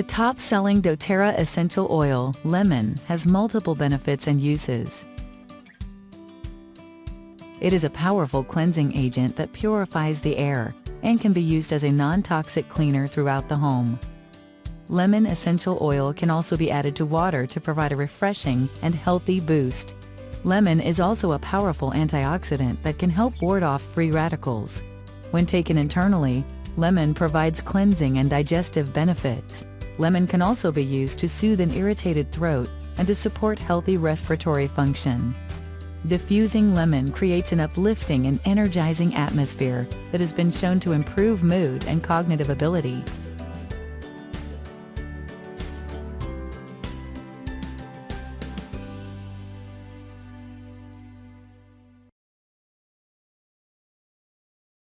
The top-selling doTERRA essential oil, lemon, has multiple benefits and uses. It is a powerful cleansing agent that purifies the air and can be used as a non-toxic cleaner throughout the home. Lemon essential oil can also be added to water to provide a refreshing and healthy boost. Lemon is also a powerful antioxidant that can help ward off free radicals. When taken internally, lemon provides cleansing and digestive benefits. Lemon can also be used to soothe an irritated throat and to support healthy respiratory function. Diffusing lemon creates an uplifting and energizing atmosphere that has been shown to improve mood and cognitive ability.